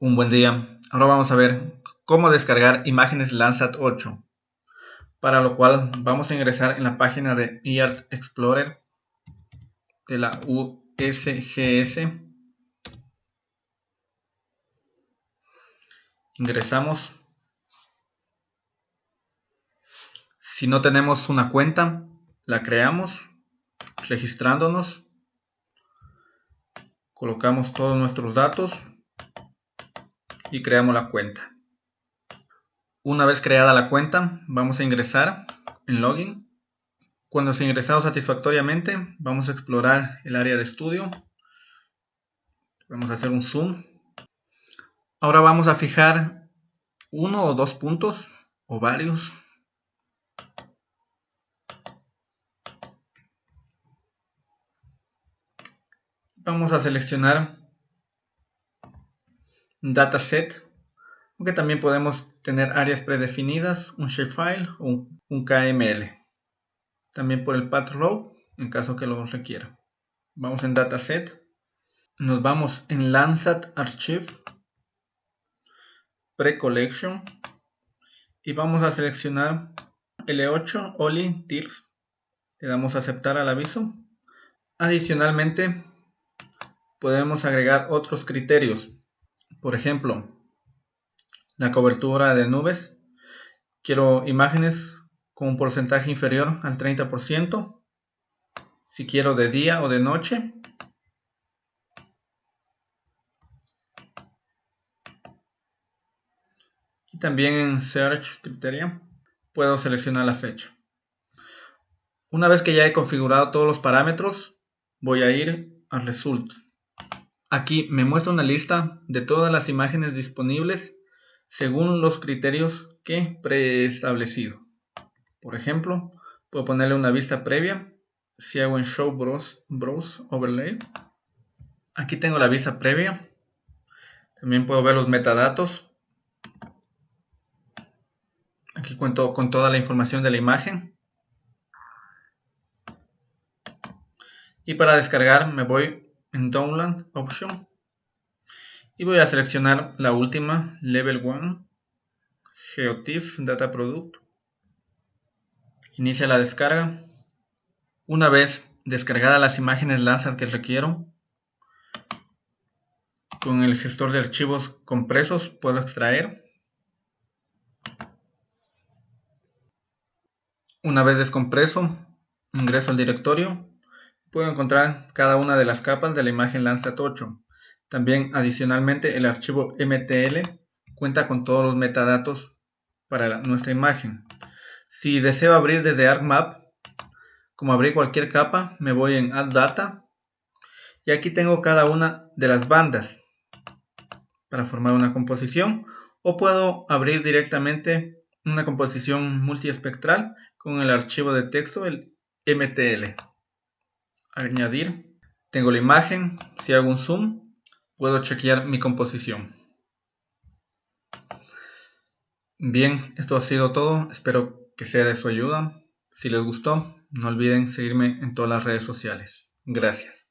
Un buen día. Ahora vamos a ver cómo descargar imágenes Landsat 8. Para lo cual vamos a ingresar en la página de eArt Explorer de la USGS. Ingresamos. Si no tenemos una cuenta, la creamos registrándonos. Colocamos todos nuestros datos y creamos la cuenta. Una vez creada la cuenta, vamos a ingresar en Login. Cuando se ha ingresado satisfactoriamente, vamos a explorar el área de estudio. Vamos a hacer un zoom. Ahora vamos a fijar uno o dos puntos, o varios. Vamos a seleccionar dataset, aunque también podemos tener áreas predefinidas, un shapefile o un, KML. También por el path row, en caso que lo requiera. Vamos en dataset, nos vamos en Landsat Archive, Pre-Collection y vamos a seleccionar L8 Oli Tiers. Le damos a aceptar al aviso. Adicionalmente, podemos agregar otros criterios por ejemplo, la cobertura de nubes. Quiero imágenes con un porcentaje inferior al 30%. Si quiero de día o de noche. Y también en Search Criteria puedo seleccionar la fecha. Una vez que ya he configurado todos los parámetros, voy a ir a Result. Aquí me muestra una lista de todas las imágenes disponibles según los criterios que preestablecido. Por ejemplo, puedo ponerle una vista previa. Si hago en Show Browse, Browse Overlay. Aquí tengo la vista previa. También puedo ver los metadatos. Aquí cuento con toda la información de la imagen. Y para descargar me voy Download Option. Y voy a seleccionar la última Level 1 GeoTIFF Data Product. Inicia la descarga. Una vez descargadas las imágenes Landsat que requiero con el gestor de archivos compresos puedo extraer. Una vez descompreso ingreso al directorio puedo encontrar cada una de las capas de la imagen Landsat 8. También adicionalmente el archivo MTL cuenta con todos los metadatos para nuestra imagen. Si deseo abrir desde ArcMap, como abrir cualquier capa, me voy en Add Data y aquí tengo cada una de las bandas para formar una composición o puedo abrir directamente una composición multiespectral con el archivo de texto, el MTL añadir, tengo la imagen, si hago un zoom, puedo chequear mi composición. Bien, esto ha sido todo, espero que sea de su ayuda. Si les gustó, no olviden seguirme en todas las redes sociales. Gracias.